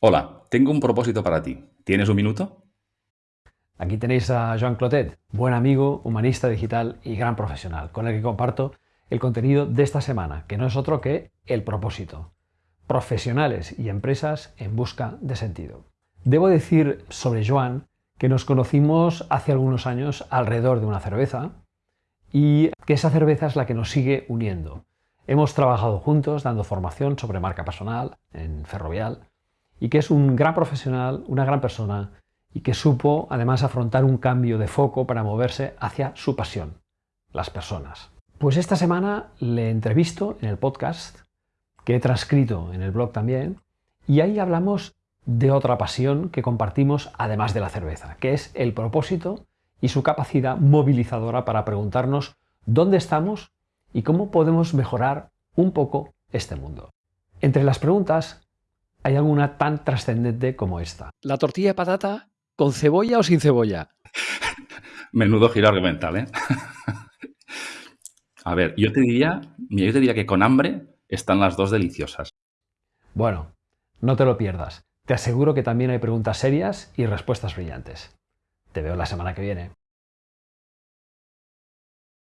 Hola, tengo un propósito para ti. ¿Tienes un minuto? Aquí tenéis a Joan Clotet, buen amigo, humanista digital y gran profesional, con el que comparto el contenido de esta semana, que no es otro que el propósito. Profesionales y empresas en busca de sentido. Debo decir sobre Joan que nos conocimos hace algunos años alrededor de una cerveza y que esa cerveza es la que nos sigue uniendo. Hemos trabajado juntos dando formación sobre marca personal en Ferrovial y que es un gran profesional, una gran persona y que supo además afrontar un cambio de foco para moverse hacia su pasión, las personas. Pues esta semana le entrevisto en el podcast, que he transcrito en el blog también, y ahí hablamos de otra pasión que compartimos además de la cerveza, que es el propósito y su capacidad movilizadora para preguntarnos dónde estamos y cómo podemos mejorar un poco este mundo. Entre las preguntas hay alguna tan trascendente como esta. ¿La tortilla de patata con cebolla o sin cebolla? Menudo giro argumental, ¿eh? A ver, yo te diría, yo te diría que con hambre están las dos deliciosas. Bueno, no te lo pierdas. Te aseguro que también hay preguntas serias y respuestas brillantes. Te veo la semana que viene.